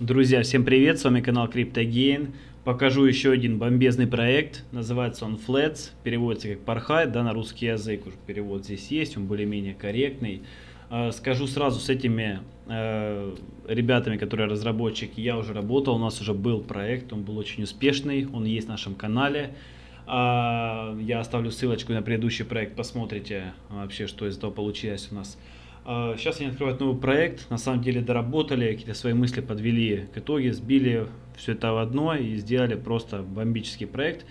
Друзья, всем привет, с вами канал CryptoGain. Покажу еще один бомбезный проект, называется он Flats, переводится как порхай, да, на русский язык уже перевод здесь есть, он более-менее корректный. А, скажу сразу, с этими э, ребятами, которые разработчики, я уже работал, у нас уже был проект, он был очень успешный, он есть в нашем канале. А, я оставлю ссылочку на предыдущий проект, посмотрите вообще, что из этого получилось у нас. Сейчас они открывают новый проект, на самом деле доработали, какие-то свои мысли подвели к итоге, сбили все это в одно и сделали просто бомбический проект.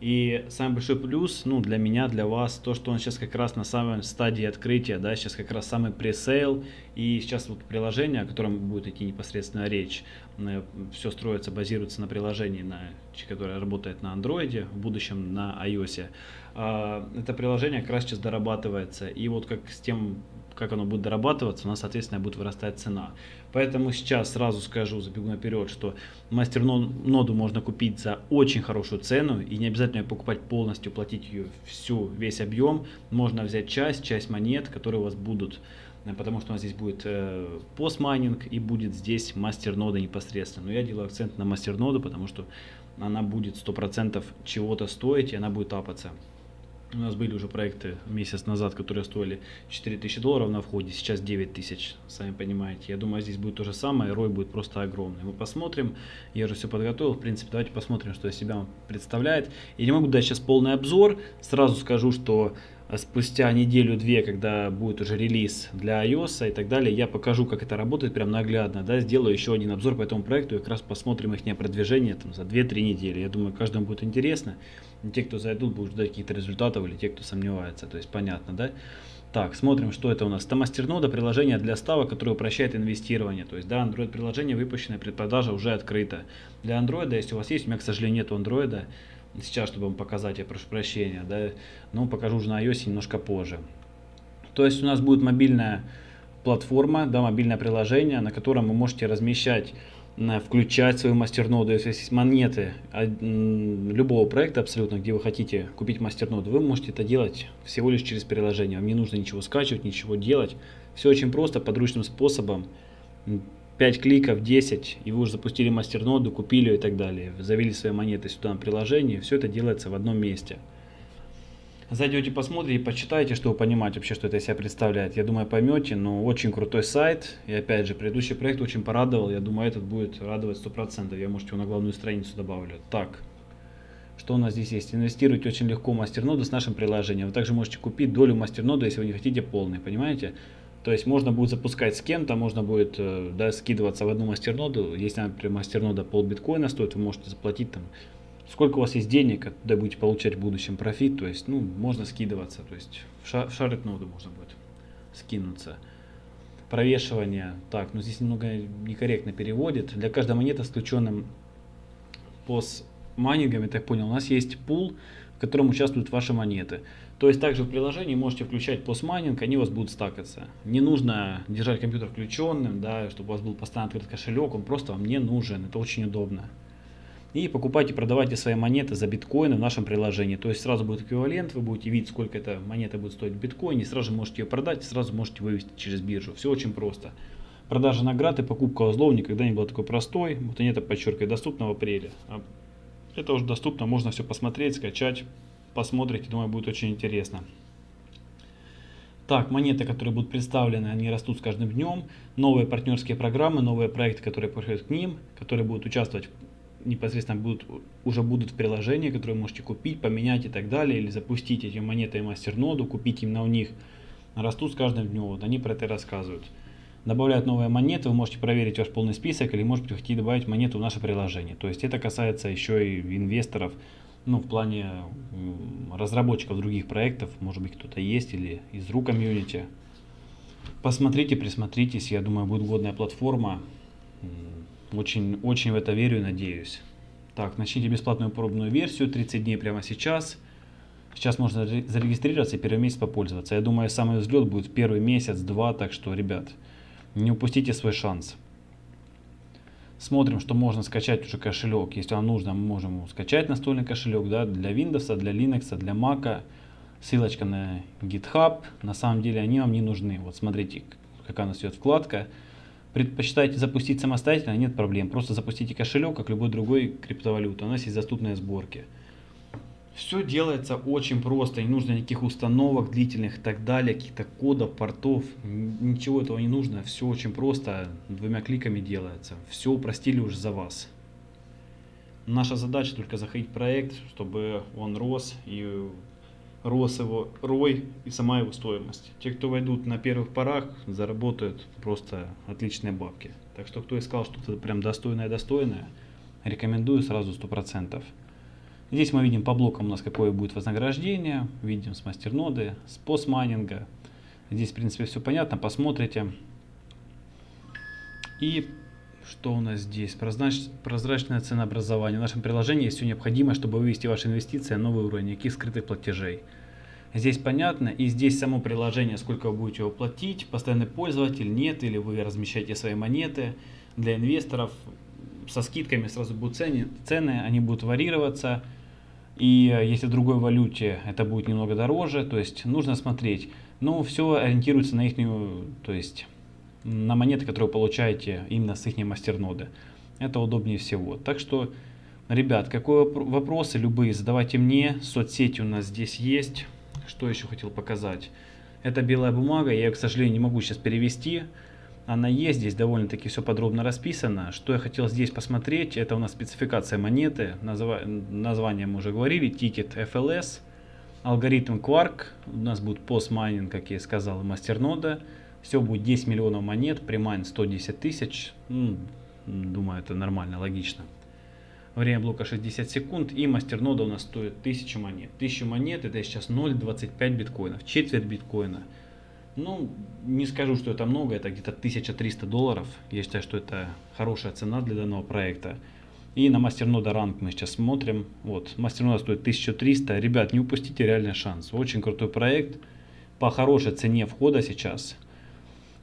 И самый большой плюс, ну, для меня, для вас, то, что он сейчас как раз на самой стадии открытия, да, сейчас как раз самый пресейл, и сейчас вот приложение, о котором будет идти непосредственно речь, э, все строится, базируется на приложении, на, которое работает на андроиде, в будущем на iOS. А, это приложение как раз сейчас дорабатывается, и вот как с тем как оно будет дорабатываться, у нас, соответственно, будет вырастать цена. Поэтому сейчас сразу скажу, забегу наперед, что мастер-ноду можно купить за очень хорошую цену, и не обязательно ее покупать полностью, платить ее всю, весь объем. Можно взять часть, часть монет, которые у вас будут, потому что у нас здесь будет э, постмайнинг и будет здесь мастер-нода непосредственно. Но я делаю акцент на мастер-ноду, потому что она будет 100% чего-то стоить, и она будет апаться. У нас были уже проекты месяц назад, которые стоили 4000 долларов на входе, сейчас 9000, сами понимаете. Я думаю, здесь будет то же самое, рой будет просто огромный. Мы посмотрим, я уже все подготовил, в принципе, давайте посмотрим, что из себя представляет. Я не могу дать сейчас полный обзор, сразу скажу, что спустя неделю-две, когда будет уже релиз для iOS и так далее, я покажу, как это работает прям наглядно, да, сделаю еще один обзор по этому проекту и как раз посмотрим их продвижение там, за 2-3 недели. Я думаю, каждому будет интересно. И те, кто зайдут, будут ждать каких-то результатов или те, кто сомневается, то есть понятно, да. Так, смотрим, что это у нас. Это мастернода приложение для ставок, которое упрощает инвестирование. То есть, да, Android приложение выпущенное, предпродажа уже открыта. Для Android, если у вас есть, у меня, к сожалению, нет Android, сейчас, чтобы вам показать, я прошу прощения, да, но покажу уже на iOS немножко позже. То есть у нас будет мобильная платформа, да, мобильное приложение, на котором вы можете размещать, включать свою мастерноду, если есть монеты любого проекта абсолютно, где вы хотите купить мастерноду, вы можете это делать всего лишь через приложение. Вам не нужно ничего скачивать, ничего делать. Все очень просто, подручным способом. 5 кликов, 10, и вы уже запустили мастерноду, купили и так далее. Завели свои монеты сюда на приложение, все это делается в одном месте. Зайдете, посмотрите, почитайте, чтобы понимать вообще, что это себя представляет. Я думаю, поймете, но очень крутой сайт. И опять же, предыдущий проект очень порадовал. Я думаю, этот будет радовать 100%. Я, может, его на главную страницу добавлю. Так, что у нас здесь есть? Инвестируйте очень легко в мастерноду с нашим приложением. Вы также можете купить долю мастернода, если вы не хотите полный, понимаете? То есть можно будет запускать с кем-то, можно будет э, да, скидываться в одну мастерноду. Если, например, мастернода пол биткоина стоит, вы можете заплатить там, сколько у вас есть денег, когда будете получать в будущем профит. То есть, ну, можно скидываться. То есть в, шар, в шарит ноду можно будет скинуться. Провешивание. Так, ну здесь немного некорректно переводит. Для каждой монеты с включенным постмайнингом, я так понял, у нас есть пул, в котором участвуют ваши монеты. То есть также в приложении можете включать постмайнинг, они у вас будут стакаться. Не нужно держать компьютер включенным, да, чтобы у вас был постоянно открыт кошелек, он просто вам не нужен, это очень удобно. И покупайте, продавайте свои монеты за биткоины в нашем приложении. То есть сразу будет эквивалент, вы будете видеть, сколько эта монета будет стоить в биткоине, сразу можете ее продать, сразу можете вывести через биржу. Все очень просто. Продажа наград и покупка узлов никогда не была такой простой. Вот они это подчеркивают, доступно в апреле. А это уже доступно, можно все посмотреть, скачать посмотрите, думаю, будет очень интересно. Так, монеты, которые будут представлены, они растут с каждым днем. Новые партнерские программы, новые проекты, которые приходят к ним, которые будут участвовать непосредственно будут, уже будут в приложении, которые вы можете купить, поменять и так далее, или запустить эти монеты в мастерноду, купить именно у них, растут с каждым днем, вот они про это рассказывают. Добавляют новые монеты, вы можете проверить ваш полный список, или может быть хотите добавить монету в наше приложение. То есть это касается еще и инвесторов, ну, в плане разработчиков других проектов, может быть, кто-то есть или из рук комьюнити. Посмотрите, присмотритесь, я думаю, будет годная платформа. Очень, очень в это верю и надеюсь. Так, начните бесплатную пробную версию, 30 дней прямо сейчас. Сейчас можно зарегистрироваться и первый месяц попользоваться. Я думаю, самый взлет будет первый месяц-два, так что, ребят, не упустите свой шанс. Смотрим, что можно скачать уже кошелек. Если вам нужно, мы можем скачать настольный кошелек да, для Windows, для Linux, для Mac. Ссылочка на GitHub. На самом деле они вам не нужны. Вот смотрите, какая у нас идет вкладка. Предпочитаете запустить самостоятельно, нет проблем. Просто запустите кошелек, как любой другой криптовалюты. У нас есть доступные сборки. Все делается очень просто, не нужно никаких установок длительных и так далее, каких-то кодов, портов, ничего этого не нужно, все очень просто, двумя кликами делается, все упростили уже за вас. Наша задача только заходить в проект, чтобы он рос и рос его рой и сама его стоимость. Те, кто войдут на первых порах, заработают просто отличные бабки. Так что кто искал что-то прям достойное-достойное, рекомендую сразу 100%. Здесь мы видим по блокам у нас какое будет вознаграждение, видим с мастерноды, с постмайнинга. Здесь, в принципе, все понятно, посмотрите. И что у нас здесь? Прозрач... Прозрачное ценообразование. В нашем приложении есть все необходимое, чтобы вывести ваши инвестиции на новый уровень, никаких скрытых платежей. Здесь понятно, и здесь само приложение, сколько вы будете его платить, постоянный пользователь, нет, или вы размещаете свои монеты. Для инвесторов со скидками сразу будут цены, цены они будут варьироваться. И э, если в другой валюте это будет немного дороже, то есть нужно смотреть. Но все ориентируется на их, то есть на монеты, которые вы получаете именно с их мастерноды. Это удобнее всего. Так что, ребят, какие вопросы любые задавайте мне. Соцсети у нас здесь есть. Что еще хотел показать? Это белая бумага, я ее, к сожалению, не могу сейчас перевести она есть, здесь довольно-таки все подробно расписано. Что я хотел здесь посмотреть, это у нас спецификация монеты, назва... название мы уже говорили, тикер FLS, алгоритм Quark, у нас будет PoS-майнинг, как я и сказал, мастернода. Все будет 10 миллионов монет, premine 110 тысяч, ну, думаю, это нормально, логично. Время блока 60 секунд и мастернода у нас стоит 1000 монет. 1000 монет это сейчас 0,25 биткоинов, четверть биткоина. Ну, не скажу, что это много, это где-то 1300 долларов. Я считаю, что это хорошая цена для данного проекта. И на мастернода ранг мы сейчас смотрим. Вот, мастернода стоит 1300. Ребят, не упустите реальный шанс. Очень крутой проект. По хорошей цене входа сейчас.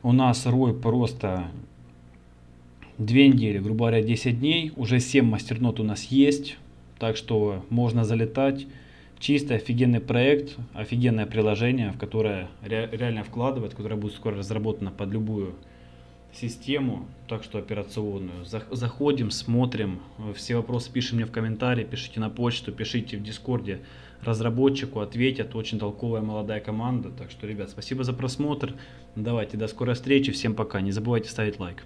У нас рой просто 2 недели, грубо говоря, 10 дней. Уже 7 мастернот у нас есть. Так что можно залетать. Чистый, офигенный проект, офигенное приложение, в которое ре, реально вкладывать, которое будет скоро разработано под любую систему, так что операционную. Заходим, смотрим, все вопросы пишем мне в комментарии, пишите на почту, пишите в дискорде разработчику, ответят, очень толковая молодая команда. Так что, ребят, спасибо за просмотр, давайте, до скорой встречи, всем пока, не забывайте ставить лайк.